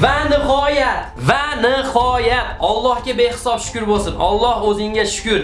Va nihoyat, va nihoyat Allohga behisob shukr bo'lsin. Alloh o'zingga shukr.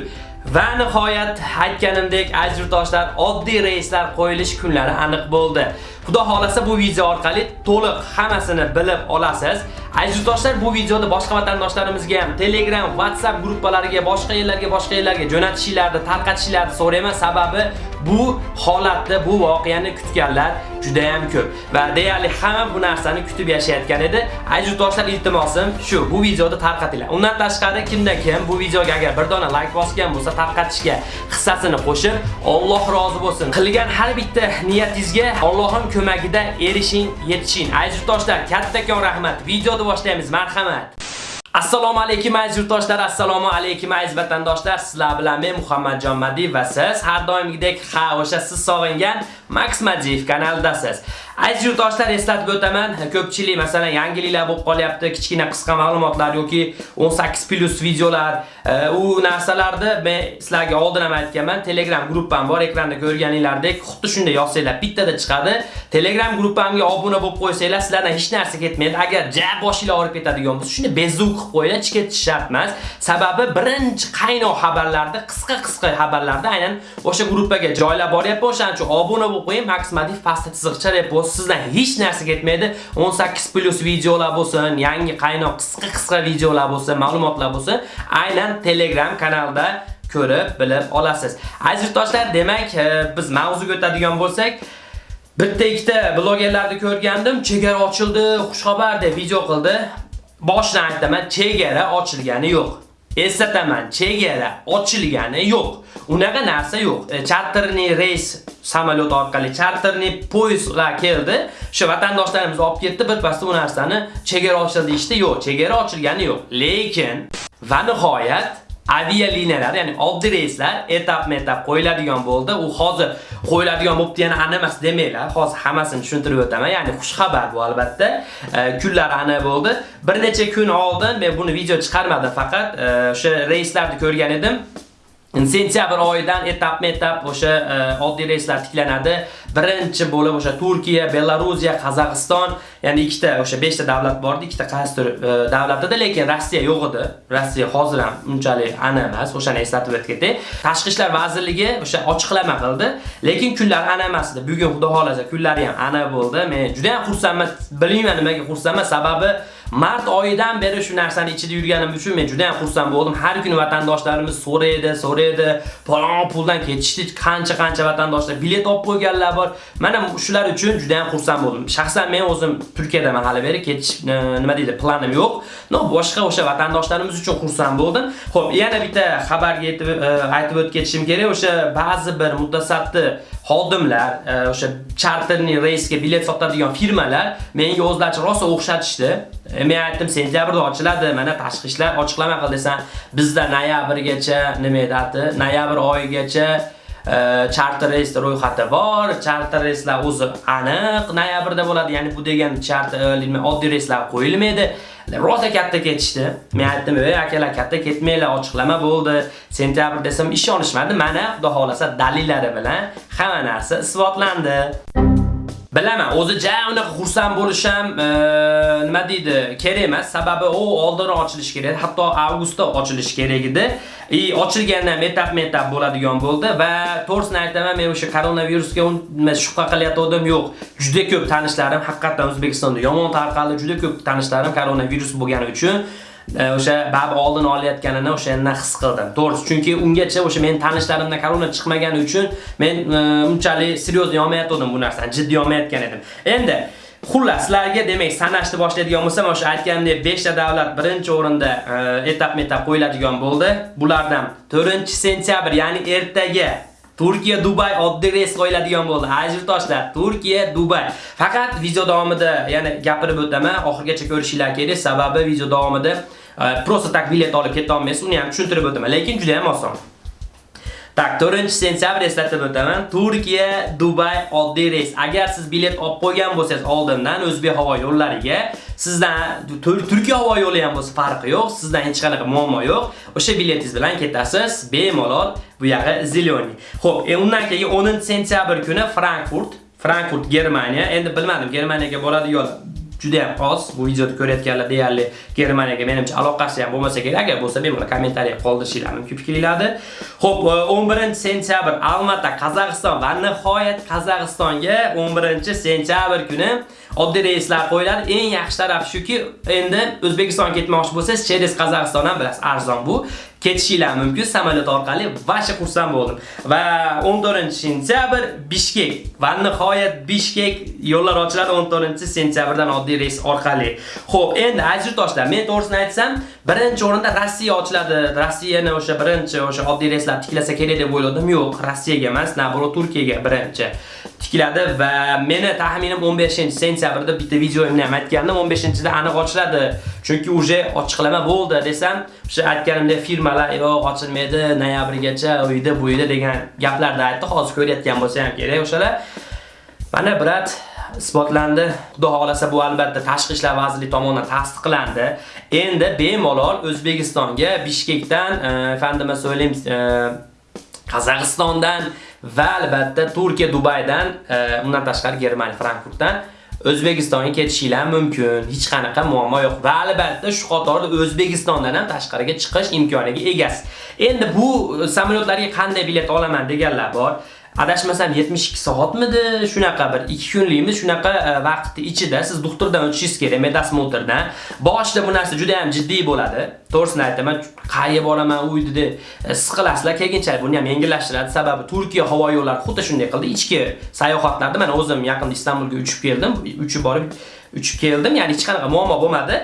Va nihoyat aytganimdek ajritoshlar oddiy reyslar qo'yilish kunlari aniq bo'ldi. Xudo xolasa bu video orqali to'liq hammasini bilib olasiz. Aziz do'stlar, bu videoni boshqa vatandoshlarimizga ham Telegram, WhatsApp gruppalariga, boshqa yerlarga, boshqa yerlarga jo'natishingizni, tarqatishingizni so'rayman. Sababi bu holatda bu voqeani kutganlar juda ham ko'p va deyarli hamma bu narsani kutib yashayotgan edi. Aziz do'stlar, iltimosim shu, bu videoni tarqatinglar. Undan tashqari kimdan kim bu videoga agar bir dona like bosgan bo'lsa, tarqatishga hissasini qo'shib, Alloh rozi bo'lsin. Qilgan har bitta niyatingizga Allohim ko'magida erishing, yetishing. Aziz yurtdoshlar, kattakon rahmat. Videoni boshlaymiz. Marhamat. Assalomu alaykum aziz yurtdoshlar, assalomu alaykum aziz vatandoshlar. Sizlar bilan men Muhammadjon Madiy va siz har doimgidek ha o'sha siz sog'ingan Max Madiyev kanalidasiz. Aziz yurtdoshlar, eslatib o'taman, ko'pchilik masalan yangiliklar bo'lib qolyapti, kichkina qisqa ma'lumotlar yoki 18+ videolar, u narsalarni men sizlarga oldin ham aytganman. Telegram gruppam bor, ekranda ko'rganingizdek, xuddi shunday yozsanglar bittada chiqadi. Telegram gruppamga obuna bo'lib qo'ysanglar, sizlardan hech narsa ketmaydi. Agar ja boshinglar og'rib ketadigan bo'lsa, shuni bezuk qilib qo'yinglar, chiketish shart emas. Sababi birinchi qaynoq xabarlarni, qisqa-qisqa xabarlarni aynan o'sha gruppaga joylab boryapman. O'shaning uchun obuna o'qing, maksimali pastda chiziqcha repost sizdan hech narsa ketmaydi. 18+ videolar bo'lsin, yangi qaynoq qisqa-qisqa videolar bo'lsin, ma'lumotlar bo'lsin, aynan Telegram kanalda ko'rib, bilib olasiz. Aziz do'stlar, demak, e, biz mavzuga o'tadigan bo'lsak, bitta ikkita blogerlarni ko'rgandim, chegara ochildi, xushxabar deb video qildi. Boshdan aytaman, chegara ochilgani yo'q. Eslataman, chegara ochilgani yo'q. Unaqa narsa yo'q. E, Charterni reys samolyot orqali charterni poyezdlar keldi. Shu vatandoshlarimiz olib ketdi, birpasda bu narsani chegara ochildi deyishdi. Yo'q, chegara ochilgani yo'q. Lekin va nihoyat avialiniyalar, ya'ni oddiy reyslar etap-metap qo'yiladigan bo'ldi. U hozir qo'yiladigan bo'pti, yana ana emas demanglar. Hozir hammasini tushuntirib o'taman. Ya'ni xush xabar bu albatta. E, kunlar aniq bo'ldi. Bir necha kun oldin men buni video chiqarmadim, faqat e, o'sha reyslarni ko'rgan edim. Sentyabr oyidan etap o'sha e, oddiy reyslar tiklanadi. Birinchi bo'lib o'sha Turkiya, Belorussiya, Qozog'iston, ya'ni ikkita o'sha 5 ta davlat bordi, ikkita qaysidir e, davlatida, lekin Rossiya yo'q edi. Rossiya hozir ham unchalik ana emas, o'shani eslatib o'tgandek. Tashqi ishlar vazirligi o'sha ochiqlama qildi, lekin kunlar ana emas edi. Bugun xudo xolasa kunlari ham ana bo'ldi. Men juda ham xursandman. Bilmayman nimaga xursandman, sababi Mart oyidan beri shu narsani ichida yurganim uchun men juda ham xursand bo'ldim. Har kuni vatandoshlarimiz so'raydi, so'raydi, palon puldan ketishdi, qancha-qancha vatandoshlar bilet olib qo'yganlar bor. Mana shular uchun juda ham xursand bo'ldim. Shaxsan men o'zim Turkiyadaman hali beri ketish nima deydi, planim yo'q. No, boshqa o'sha vatandoshlarimiz uchun xursand bo'ldim. Xo'p, yana bitta xabarga yetib e, aytib o'tishim kerak. O'sha ba'zi bir mutasaddi xodimlar, e, o'sha charterli reysga bilet sotadigan firmalar menga o'zlaricha rosa o'xshatishdi. E, men aytdim, sentyabrda ochiladi. Mana tashqi ishlar ochiqlama qil bizda noyabrgacha nima edi? Noyabr oyigacha Э, charter reyslar ro'yxati bor. Charter reyslar o'zi aniq noyabrda bo'ladi. Ya'ni bu degan charter e, oddiy reyslar qo'yilmaydi. Rosa katta ketishdi. Men aytdim, "Ey akalar, katta ketmanglar, ochiqlama bo'ldi." Sentyabr desam ishonishmadi. Mana xudo xolasa dalillari bilan hamma narsa isbotlandi. Bilaman, o'zi ja unaqa xursand bo'lisham, e, nima deydi, kerak emas. Sababi u oldinroq ochilish kerak, hatto avgustda ochilish kerak edi. I ochilganda metap-metap bo'ladigan bo'ldi va to'g'risini aytaman, men o'sha koronavirusga shubha qilyotgandim yo'q. Juda ko'p tanishlarim haqiqatan O'zbekistonda yomon tarqaldi, juda ko'p tanishlarim koronavirus bo'lgani uchun o'sha bab oldin olayotganini o'shandan his qildim. To'g'risi, chunki ungacha o'sha men tanishlarimda korona chiqmagani uchun men e, unchalik seryozni olmayotgandim bu narsani, jiddiy olmayotgan edim. Endi Xullas, sizlarga demak sanashni boshlaydigan bo'lsam, o'sha aytganimdek 5 ta davlat birinchi o'rinda e, etap-metap qo'yiladigan bo'ldi. Bulardan 4-sentyabr, ya'ni ertaga Turkiya Dubay oddiy reys qo'yiladigan bo'ldi. Ajrtoshlar, Turkiya Dubay. Faqat video davomida ya'ni gapirib o'taman, oxirgacha ko'rishinglar kerak, sababi video davomida e, prosta tak bilet olib keta olmaysiz, uni ham tushuntirib o'taman, lekin juda ham oson. Tak, 4-sentyabr eslatib o'taman. Turkiya, Dubay oddiy reys. Agar siz bilet olib qo'ygan bo'lsangiz oldindan O'zbek havo yo'llariga, sizdan Turkiya havo yo'li ham bo'lsa farqi yo'q, sizdan hech qanaqa muammo yo'q. O'sha biletingiz bilan ketasiz, bemalol bu yog'i zelyoniy. Xo'p, e, undan keyin 10-sentyabr kuni Frankfurt, Frankfurt, Germaniya. Endi bilmadim, Germaniyaga boradi yo'q. Juda ham oz. Bu videoni ko'rayotganlar deyarli Germaniyaga menimcha aloqasi ham bo'lmasa kerak. Agar bo'lsa, bemalol kommentariya qoldirishinglar mumkin fikringlarni. Xo'p, e, 11-sentyabr Almata, Qozog'iston va nihoyat Qozog'istonga 11-sentyabr kuni oddiy reyslar qo'yiladi. Eng yaxshi taraf shuki, endi o'zbekiston ketmoqchi bo'lsangiz, через Qozog'iston ham bilasiz, arzon bu. Ketishinglar mumkin samolyot orqali vasha xursand bo'ldim. Va 14-sentyabr Bishkek va nihoyat Bishkek yo'llar ochiladi 14-sentyabrdan oddiy reys orqali. Xo'p, endi aziz men to'g'risini aytsam, birinchi o'rinda Rossiya ochiladi. Rossiyani o'sha birinchi o'sha oddiy reyslar tiklasa kerak deb o'yladim. Yo'q, Rossiyaga emas, naboru Turkiyaga birinchi tikiladi va meni taxminim 15-sentyabrda bitta videoimni ham aytgandim, 15-da aniq ochiladi. Chunki uje ochiqlama bo'ldi desam, o'sha aytganimdek firmalar yo'q ochilmaydi, noyabrgacha uyda bu uyda degan gaplarni aytdi. Hozir ko'rayotgan bo'lsa ham kerak o'shalar. Mana brat isbotlandi. Xudo xolasa bu albatta Tashqi ishlar vazirligi tomonidan tasdiqlandi. Endi bemalol O'zbekistonga Bishkekdan, efendime söyleyeyim, Qozog'istondan va albatta Turkiya Dubaydan, e, undan tashqari Germaniya Frankfurtdan O'zbekistonga ketishinglar mumkin. Hech qanaqa muammo yo'q. Va albatta shu qatorda O'zbekistondan ham tashqariga chiqish imkoniga egasiz. Endi bu samolyotlarga qanday bilet olaman deganlar bor. Adashmasam 72 soatmidi? Shunaqa bir 2 kunlikmi? Shunaqa e, vaqtni ichida siz doktordan o'tishingiz kerak medosmotrdan boshida bu narsa juda ham jiddiy bo'ladi. To'g'risini aytaman qayerga boraman uyda e, siqilasizlar keyinchalik buni ham yengillashtiradi. Sababi Turkiya havo yo'llari xuddi shunday qildi. Ichki sayohatlarda mana o'zim yaqinda Istanbulga uchib keldim. Uchib borib uchib keldim. Ya'ni hech qanaqa muammo bo'lmadi.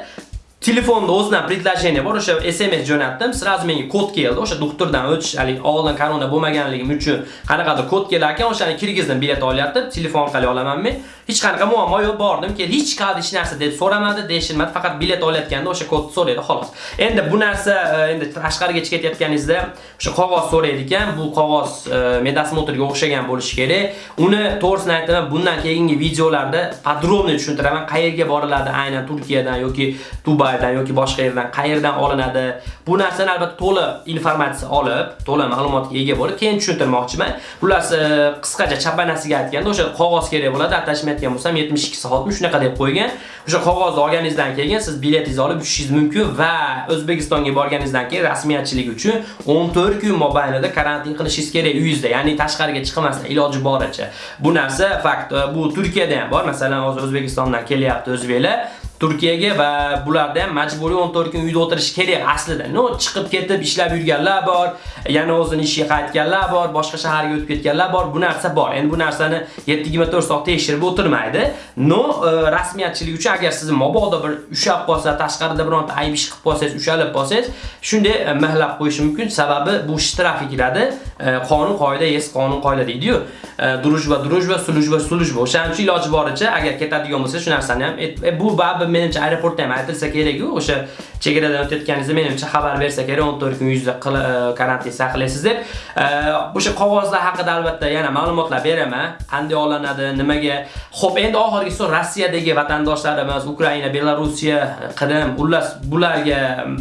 Telefonda o'zidan предложение bor, o'sha SMS jo'natdim, сразу menga kod keldi. O'sha doktordan o'tish, hali oldin korona bo'lmaganligim uchun qanaqadir kod kelar ekan, o'shani kirgizdim, bilet olyapti, telefon orqali olaman men. Hech qanaqa muammo yo'q, bordim, hech qanday hech narsa deb so'ramadi, deyishmadi, faqat bilet olayotganda o'sha kodni so'raydi, xolos. Endi bu narsa e, endi tashqariga ketayotganingizda o'sha qog'oz so'raydi ekan, bu qog'oz e, medasmotorga medosmotrga o'xshagan bo'lishi kerak. Uni to'g'risini aytaman, bundan keyingi videolarda podrobniy tushuntiraman, qayerga boriladi aynan Turkiyadan yoki Dubaydan yoki boshqa yerdan qayerdan olinadi. Bu narsani albatta to'liq informatsiya olib, to'liq ma'lumotga ega bo'lib, keyin tushuntirmoqchiman. Xullas, e, qisqacha chapanasiga aytganda, o'sha qog'oz kerak bo'ladi, attachment aytgan bo'lsam 72 soatmi shunaqa deb qo'ygan. O'sha qog'ozni olganingizdan keyin siz biletingizni olib uchishingiz mumkin va O'zbekistonga borganingizdan keyin rasmiyatchilik uchun 14 kun mobaynida karantin qilishingiz kerak uyingizda, ya'ni tashqariga chiqmasdan iloji boricha. Bu narsa fakt, bu Turkiyada ham bor. Masalan, hozir O'zbekistondan kelyapti o'zbeklar Turkiyaga va bularda ham majburiy 14 kun uyda o'tirish kerak aslida. No, chiqib ketib ishlab yurganlar bor, yana o'zini ishiga qaytganlar bor, boshqa shaharga o'tib ketganlar bor. Bu narsa bor. Endi bu narsani 7-24 soat tekshirib o'tirmaydi. No, e, rasmiyatchilik uchun agar siz mabodo bir ushab qolsa, tashqarida bironta ayb ish qilib qolsangiz, ushalib qolsangiz, shunday e, mahlab qo'yish mumkin. Sababi bu shtraf kiradi. E, qonun qoida, yes qonun qoida deydi-yu. E, duruj va duruj va suluj va sulujba, sulujba. O'shaning uchun iloji boricha agar ketadigan bo'lsa, shu narsani ham bu babi menimcha aeroportda ham aytilsa kerak-ku, o'sha chegaradan o'tayotganingizda menimcha xabar bersa kerak 14 kun yuzda karantin saqlaysiz deb. O'sha qog'ozlar haqida albatta yana ma'lumotlar beraman. Qanday olinadi, nimaga. Xo'p, endi oxirgi so'z Rossiyadagi emas Ukraina, Belorussiya, Qrim, xullas bularga mm,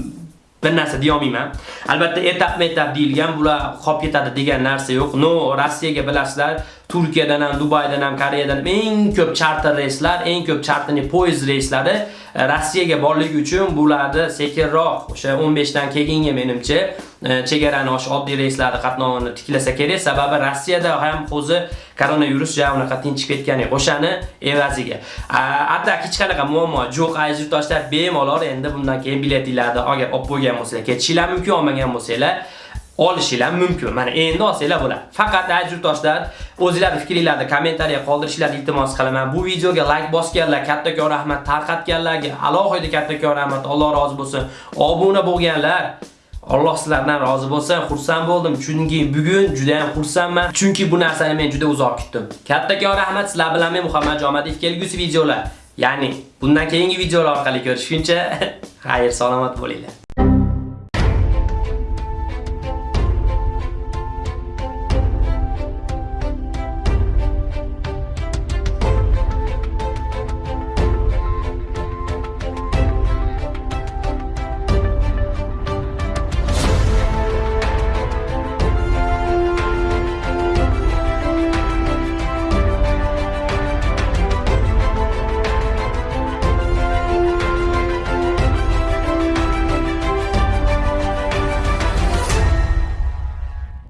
bir narsa deya olmayman. Albatta etap-etap deyilgan, bular qolib ketadi degan narsa yo'q. No, Rossiyaga bilasizlar, Turkiyadan ham, Dubaydan ham, Koreyadan ham eng ko'p charter reyslar, eng ko'p charterli poyezd reyslari e, Rossiyaga borligi uchun bularni sekinroq, o'sha 15 dan keyingi menimcha e, chegarani osh oddiy reyslarni qatnovini tiklasa kerak. Sababi Rossiyada ham o'zi koronavirus ja unaqa tinchib ketgani O'shani evaziga. Atak hech qanaqa muammo yo'q, aziz yurtdoshlar, bemalol endi bundan keyin biletinglarni agar olib bo'lgan bo'lsanglar, ketishinglar mumkin, olmagan bo'lsanglar olishinglar mumkin. Mana endi olsanglar bo'ladi. Faqat aziz yurtdoshlar, o'zingizlar fikringizni kommentariya qoldirishingizni iltimos qilaman. Bu videoga like bosganlar, kattakon rahmat, tarqatganlarga alohida kattakon rahmat, Alloh rozi bo'lsin. Obuna bo'lganlar Alloh sizlardan rozi bo'lsin. Xursand bo'ldim, chunki bugun juda ham xursandman. Chunki bu narsani men juda uzoq kutdim. Kattakon rahmat sizlar bilan men Muhammad Jomadov kelgusi videolar, ya'ni bundan keyingi videolar orqali ko'rishguncha xayr salomat bo'linglar.